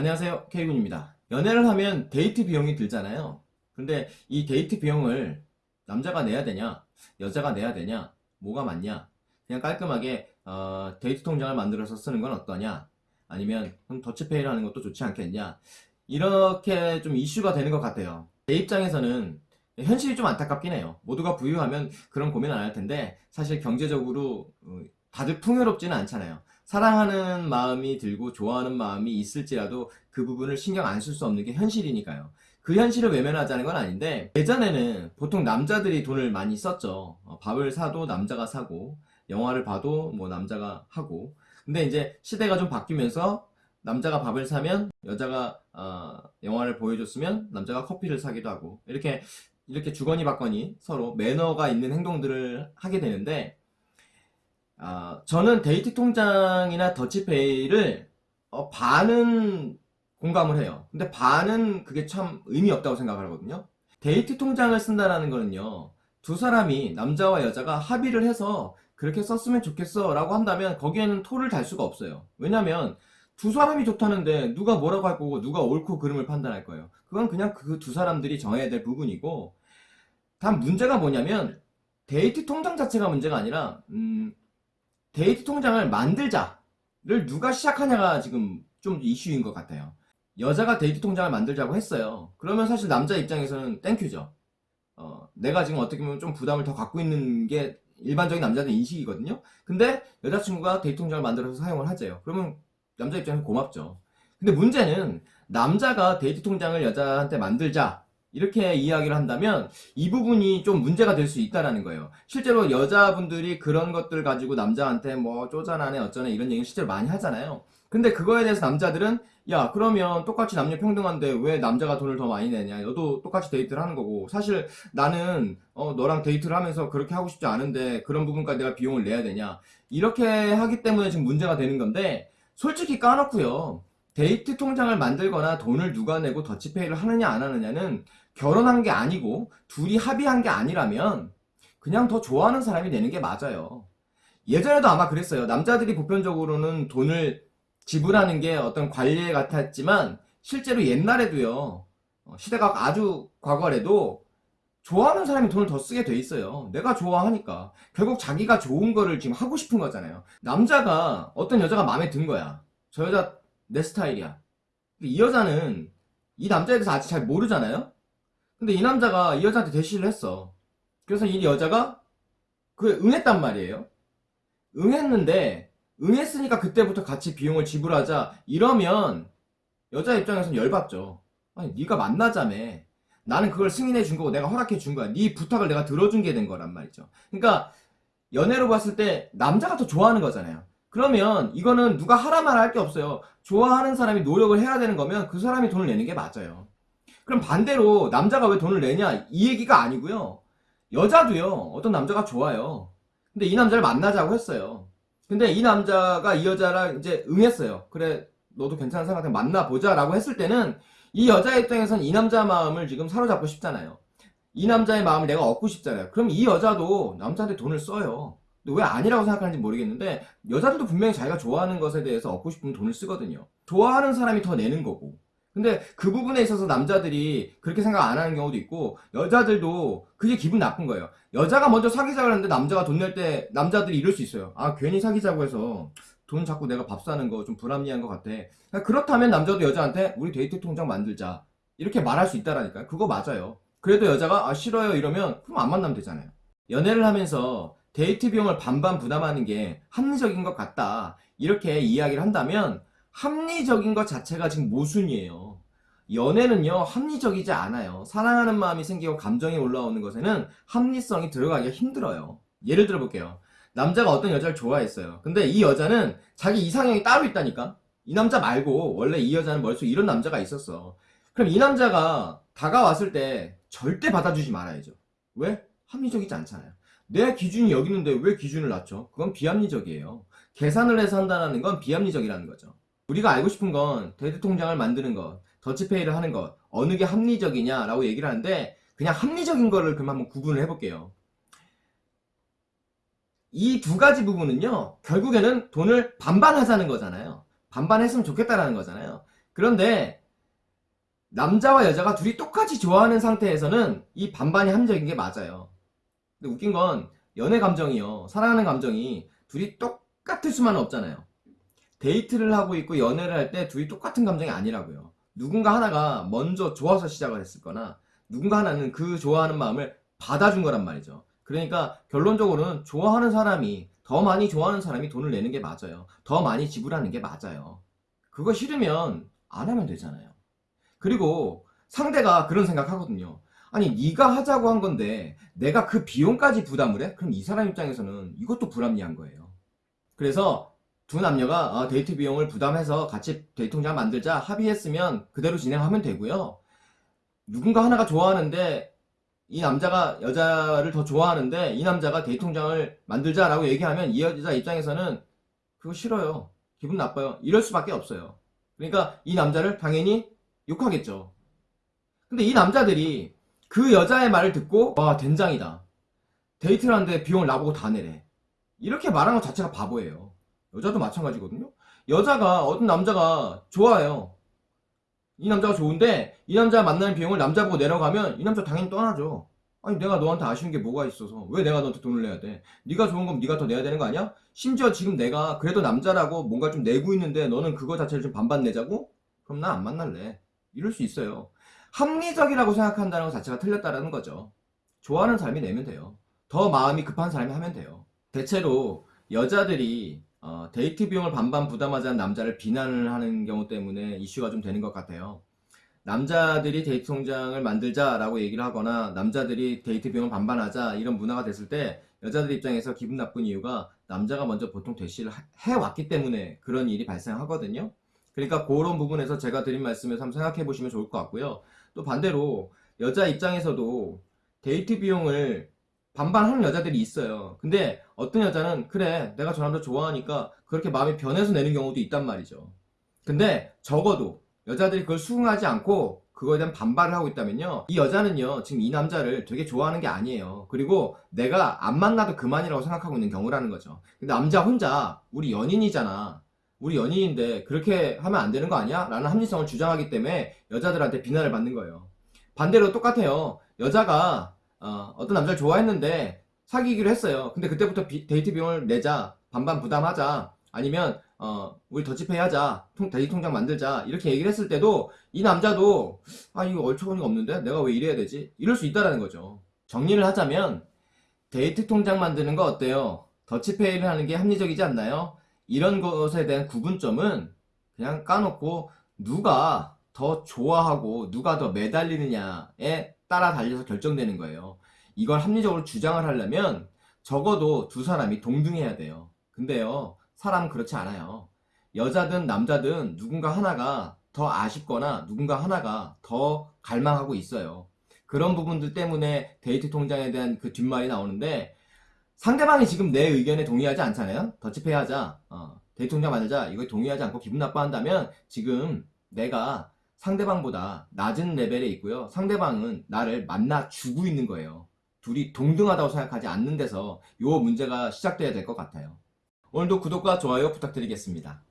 안녕하세요 K군입니다. 연애를 하면 데이트 비용이 들잖아요. 근데 이 데이트 비용을 남자가 내야 되냐 여자가 내야 되냐 뭐가 맞냐 그냥 깔끔하게 어, 데이트 통장을 만들어서 쓰는 건 어떠냐 아니면 그럼 더치페이를 하는 것도 좋지 않겠냐 이렇게 좀 이슈가 되는 것 같아요. 제 입장에서는 현실이 좀 안타깝긴 해요. 모두가 부유하면 그런 고민 안 할 텐데 사실 경제적으로 어, 다들 풍요롭지는 않잖아요 사랑하는 마음이 들고 좋아하는 마음이 있을지라도 그 부분을 신경 안 쓸 수 없는 게 현실이니까요. 그 현실을 외면하자는 건 아닌데 예전에는 보통 남자들이 돈을 많이 썼죠. 어, 밥을 사도 남자가 사고 영화를 봐도 뭐 남자가 하고 근데 이제 시대가 좀 바뀌면서 남자가 밥을 사면 여자가 어, 영화를 보여줬으면 남자가 커피를 사기도 하고 이렇게 이렇게 주거니 받거니 서로 매너가 있는 행동들을 하게 되는데 아, 저는 데이트 통장이나 더치페이를 어, 반은 공감을 해요. 근데 반은 그게 참 의미 없다고 생각을 하거든요. 데이트 통장을 쓴다는 거는요. 두 사람이 남자와 여자가 합의를 해서 그렇게 썼으면 좋겠어 라고 한다면 거기에는 토를 달 수가 없어요. 왜냐면 두 사람이 좋다는데 누가 뭐라고 할 거고 누가 옳고 그름을 판단할 거예요. 그건 그냥 그 두 사람들이 정해야 될 부분이고 단 문제가 뭐냐면 데이트 통장 자체가 문제가 아니라 음, 데이트 통장을 만들자를 누가 시작하냐가 지금 좀 이슈인 것 같아요. 여자가 데이트 통장을 만들자고 했어요. 그러면 사실 남자 입장에서는 thank you죠. 어, 내가 지금 어떻게 보면 좀 부담을 더 갖고 있는 게 일반적인 남자들 인식이거든요. 근데 여자친구가 데이트 통장을 만들어서 사용을 하재요. 그러면 남자 입장에서 고맙죠. 근데 문제는 남자가 데이트 통장을 여자한테 만들자 이렇게 이야기를 한다면 이 부분이 좀 문제가 될 수 있다라는 거예요. 실제로 여자분들이 그런 것들 가지고 남자한테 뭐 쪼잔하네 어쩌네 이런 얘기 실제로 많이 하잖아요. 근데 그거에 대해서 남자들은 야 그러면 똑같이 남녀 평등한데 왜 남자가 돈을 더 많이 내냐 너도 똑같이 데이트를 하는 거고 사실 나는 어, 너랑 데이트를 하면서 그렇게 하고 싶지 않은데 그런 부분까지 내가 비용을 내야 되냐 이렇게 하기 때문에 지금 문제가 되는 건데 솔직히 까놓고요 데이트 통장을 만들거나 돈을 누가 내고 더치페이를 하느냐 안 하느냐는 결혼한 게 아니고 둘이 합의한 게 아니라면 그냥 더 좋아하는 사람이 내는 게 맞아요. 예전에도 아마 그랬어요. 남자들이 보편적으로는 돈을 지불하는 게 어떤 관례 같았지만 실제로 옛날에도요. 어, 시대가 아주 과거래도 좋아하는 사람이 돈을 더 쓰게 돼 있어요. 내가 좋아하니까. 결국 자기가 좋은 거를 지금 하고 싶은 거잖아요. 남자가 어떤 여자가 마음에 든 거야. 저 여자 내 스타일이야. 이 여자는 이 남자에 대해서 아직 잘 모르잖아요. 근데 이 남자가 이 여자한테 대시를 했어. 그래서 이 여자가 그에 응했단 말이에요. 응했는데 응했으니까 그때부터 같이 비용을 지불하자 이러면 여자 입장에서는 열받죠. 아니 네가 만나자며 나는 그걸 승인해 준 거고 내가 허락해 준 거야. 네 부탁을 내가 들어준 게 된 거란 말이죠. 그러니까 연애로 봤을 때 남자가 더 좋아하는 거잖아요. 그러면 이거는 누가 하라 말할 게 없어요. 좋아하는 사람이 노력을 해야 되는 거면 그 사람이 돈을 내는 게 맞아요. 그럼 반대로 남자가 왜 돈을 내냐 이 얘기가 아니고요. 여자도요 어떤 남자가 좋아요. 근데 이 남자를 만나자고 했어요. 근데 이 남자가 이 여자랑 이제 응했어요. 그래 너도 괜찮은 사람 같으면 만나보자 라고 했을 때는 이 여자 입장에선 이 남자 마음을 지금 사로잡고 싶잖아요. 이 남자의 마음을 내가 얻고 싶잖아요. 그럼 이 여자도 남자한테 돈을 써요. 왜 아니라고 생각하는지 모르겠는데 여자들도 분명히 자기가 좋아하는 것에 대해서 얻고 싶으면 돈을 쓰거든요. 좋아하는 사람이 더 내는 거고 근데 그 부분에 있어서 남자들이 그렇게 생각 안 하는 경우도 있고 여자들도 그게 기분 나쁜 거예요. 여자가 먼저 사귀자고 하는데 남자가 돈 낼 때 남자들이 이럴 수 있어요. 아 괜히 사귀자고 해서 돈 자꾸 내가 밥 사는 거 좀 불합리한 것 같아. 그렇다면 남자도 여자한테 우리 데이트 통장 만들자 이렇게 말할 수 있다라니까요. 그거 맞아요. 그래도 여자가 아 싫어요 이러면 그럼 안 만나면 되잖아요. 연애를 하면서 데이트 비용을 반반 부담하는 게 합리적인 것 같다 이렇게 이야기를 한다면 합리적인 것 자체가 지금 모순이에요. 연애는요 합리적이지 않아요. 사랑하는 마음이 생기고 감정이 올라오는 것에는 합리성이 들어가기가 힘들어요. 예를 들어 볼게요. 남자가 어떤 여자를 좋아했어요. 근데 이 여자는 자기 이상형이 따로 있다니까? 이 남자 말고 원래 이 여자는 머릿속에 이런 남자가 있었어. 그럼 이 남자가 다가왔을 때 절대 받아주지 말아야죠. 왜? 합리적이지 않잖아요. 내 기준이 여기 있는데 왜 기준을 낮춰? 그건 비합리적이에요. 계산을 해서 한다는 건 비합리적이라는 거죠. 우리가 알고 싶은 건 데이트 통장을 만드는 것, 더치페이를 하는 것, 어느 게 합리적이냐라고 얘기를 하는데 그냥 합리적인 거를 그럼 한번 구분을 해볼게요. 이 두 가지 부분은요, 결국에는 돈을 반반 하자는 거잖아요. 반반 했으면 좋겠다라는 거잖아요. 그런데 남자와 여자가 둘이 똑같이 좋아하는 상태에서는 이 반반이 합리적인 게 맞아요. 근데 웃긴 건 연애 감정이요. 사랑하는 감정이 둘이 똑같을 수만은 없잖아요. 데이트를 하고 있고 연애를 할 때 둘이 똑같은 감정이 아니라고요. 누군가 하나가 먼저 좋아서 시작을 했을 거나 누군가 하나는 그 좋아하는 마음을 받아준 거란 말이죠. 그러니까 결론적으로는 좋아하는 사람이 더 많이 좋아하는 사람이 돈을 내는 게 맞아요. 더 많이 지불하는 게 맞아요. 그거 싫으면 안 하면 되잖아요. 그리고 상대가 그런 생각하거든요. 아니 네가 하자고 한 건데 내가 그 비용까지 부담을 해? 그럼 이 사람 입장에서는 이것도 불합리한 거예요. 그래서 두 남녀가 아, 데이트 비용을 부담해서 같이 데이트 통장 만들자 합의했으면 그대로 진행하면 되고요. 누군가 하나가 좋아하는데 이 남자가 여자를 더 좋아하는데 이 남자가 데이트 통장을 만들자라고 얘기하면 이 여자 입장에서는 그거 싫어요. 기분 나빠요. 이럴 수밖에 없어요. 그러니까 이 남자를 당연히 욕하겠죠. 근데 이 남자들이 그 여자의 말을 듣고 와 된장이다. 데이트를 하는데 비용을 나보고 다 내래. 이렇게 말하는 것 자체가 바보예요. 여자도 마찬가지거든요. 여자가 어떤 남자가 좋아해요. 이 남자가 좋은데 이 남자 만나는 비용을 남자 보고 내려가면 이 남자 당연히 떠나죠. 아니 내가 너한테 아쉬운 게 뭐가 있어서 왜 내가 너한테 돈을 내야 돼? 네가 좋은 건 네가 더 내야 되는 거 아니야? 심지어 지금 내가 그래도 남자라고 뭔가 좀 내고 있는데 너는 그거 자체를 좀 반반 내자고? 그럼 나 안 만날래. 이럴 수 있어요. 합리적이라고 생각한다는 것 자체가 틀렸다라는 거죠. 좋아하는 사람이 내면 돼요. 더 마음이 급한 사람이 하면 돼요. 대체로 여자들이 어, 데이트 비용을 반반 부담하자는 남자를 비난을 하는 경우 때문에 이슈가 좀 되는 것 같아요. 남자들이 데이트 통장을 만들자라고 얘기를 하거나 남자들이 데이트 비용을 반반하자 이런 문화가 됐을 때 여자들 입장에서 기분 나쁜 이유가 남자가 먼저 보통 대시를 하- 해왔기 때문에 그런 일이 발생하거든요. 그러니까 그런 부분에서 제가 드린 말씀을 한번 생각해 보시면 좋을 것 같고요. 또 반대로 여자 입장에서도 데이트 비용을 반반 하는 여자들이 있어요. 근데 어떤 여자는 그래 내가 저 남자 좋아하니까 그렇게 마음이 변해서 내는 경우도 있단 말이죠. 근데 적어도 여자들이 그걸 수긍하지 않고 그거에 대한 반발을 하고 있다면요. 이 여자는요, 지금 이 남자를 되게 좋아하는 게 아니에요. 그리고 내가 안 만나도 그만이라고 생각하고 있는 경우라는 거죠. 근데 남자 혼자 우리 연인이잖아. 우리 연인인데 그렇게 하면 안 되는 거 아니야? 라는 합리성을 주장하기 때문에 여자들한테 비난을 받는 거예요. 반대로 똑같아요. 여자가 어, 떤 남자를 좋아했는데 사귀기로 했어요. 근데 그때부터 비- 데이트 비용을 내자. 반반 부담하자. 아니면 어, 우리 더치페이 하자. 통, 데이트 통장 만들자. 이렇게 얘기를 했을 때도 이 남자도 아 이거 어처구니가 없는데 내가 왜 이래야 되지? 이럴 수 있다라는 거죠. 정리를 하자면 데이트 통장 만드는 거 어때요? 더치페이를 하는 게 합리적이지 않나요? 이런 것에 대한 구분점은 그냥 까놓고 누가 더 좋아하고 누가 더 매달리느냐에 따라 달려서 결정되는 거예요. 이걸 합리적으로 주장을 하려면 적어도 두 사람이 동등해야 돼요. 근데요, 사람은 그렇지 않아요. 여자든 남자든 누군가 하나가 더 아쉽거나 누군가 하나가 더 갈망하고 있어요. 그런 부분들 때문에 데이트 통장에 대한 그 뒷말이 나오는데 상대방이 지금 내 의견에 동의하지 않잖아요. 더치페이 하자. 어, 통장 만들자. 이거에 동의하지 않고 기분 나빠한다면 지금 내가 상대방보다 낮은 레벨에 있고요. 상대방은 나를 만나 주고 있는 거예요. 둘이 동등하다고 생각하지 않는 데서 요 문제가 시작돼야 될 것 같아요. 오늘도 구독과 좋아요 부탁드리겠습니다.